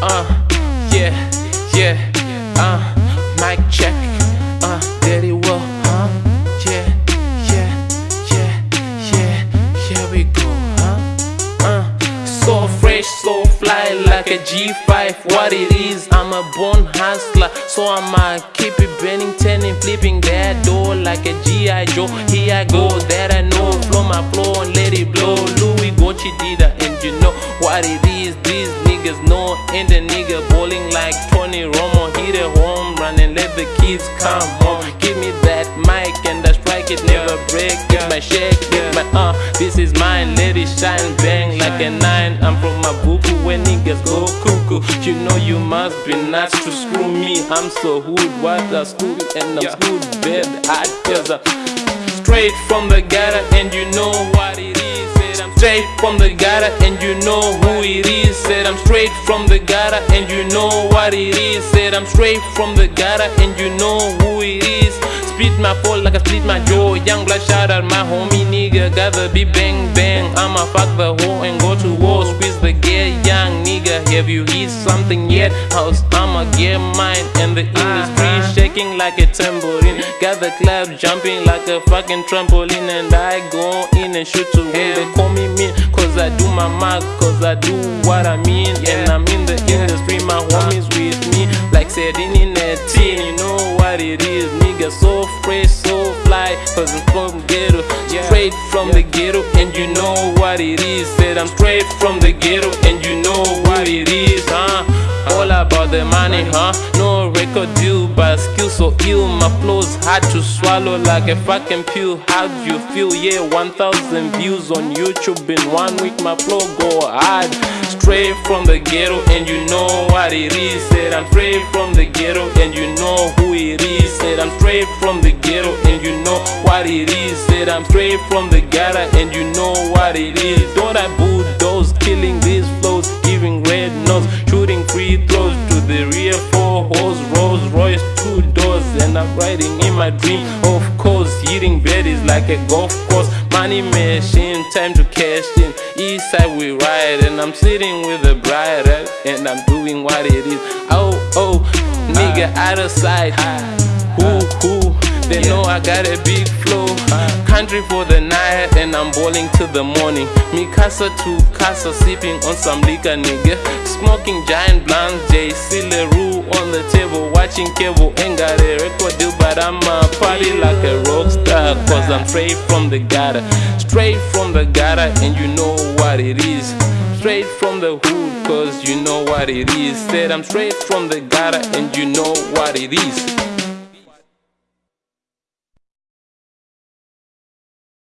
Uh, yeah, yeah, uh, mic check, uh, Daddy Will, huh? Yeah, yeah, yeah, yeah, here we go, huh? Uh, so fresh, so fly like a G5. What it is, I'm a born hustler, so I'ma keep it bending, turning, flipping that door like a G.I. Joe. Here I go, that I know, flow my flow and let it blow. Louis Gucci Dida, and you know what it is. Niggas know, and the nigga bowling like Tony Romo. Hit a home run and let the kids come home. Give me that mic and I strike it, never break. Get my shake, get my uh, this is mine, let it shine, bang like a nine. I'm from my buku when niggas go cuckoo. You know you must be nuts to screw me. I'm so hood, what a school, and I'm school bed. I tell straight from the gutter, and you know what it is. Straight from the gutter, and you know who it is. Said I'm straight from the gutter, and you know what it is. Said I'm straight from the gutter, and you know who it is. Split my fall like I split my jaw. Young blood shout out my homie nigga. Gotta be bang bang. I'ma fuck the hoe and go to war. Squeeze the gear, young nigga. Have you hit something yet? House, I'ma get mine. And the industry shaking like a tambourine. Got the club jumping like a fucking trampoline. And I go in and shoot to win. They call me mean, cause I do my mark, cause I do what I mean. And I'm in the industry, my homies with me. Like sitting in a tin, you know what it is. Nigga, so fresh, so fly. Cause I'm from ghetto, straight from the ghetto. And you know what it is. Said I'm straight from the ghetto, and you know what it is, huh? All about the money, huh? No record deal, but skill so ill. My flow's hard to swallow like a fucking pill. How do you feel? Yeah, 1000 views on YouTube in one week. My flow go hard. Straight from the ghetto, and you know what it is. Said I'm straight from the ghetto, and you know who it is. Said I'm straight from the ghetto, and you know what it is. Said I'm straight from the gutter, and you know what it is. Don't I to the rear four hoes, Rolls Royce, two doors, and I'm riding in my dream. Of course, hitting baddies like a golf course, money machine, time to cash in. East side we ride, and I'm sitting with a bride, and I'm doing what it is. Oh oh, nigga ah. out of sight. Ah. Who who? They know I got a big flow. Ah. Country for the night, and I'm balling till the morning. Me casa to casa, sipping on some liquor, nigga. Smoking giant blunts, J. Leroux on the table, watching cable. Ain't got a record deal, but I'm a party like a rock star. Cause I'm straight from the gutter, straight from the gutter, and you know what it is. Straight from the hood, cause you know what it is. Said I'm straight from the gutter, and you know what it is.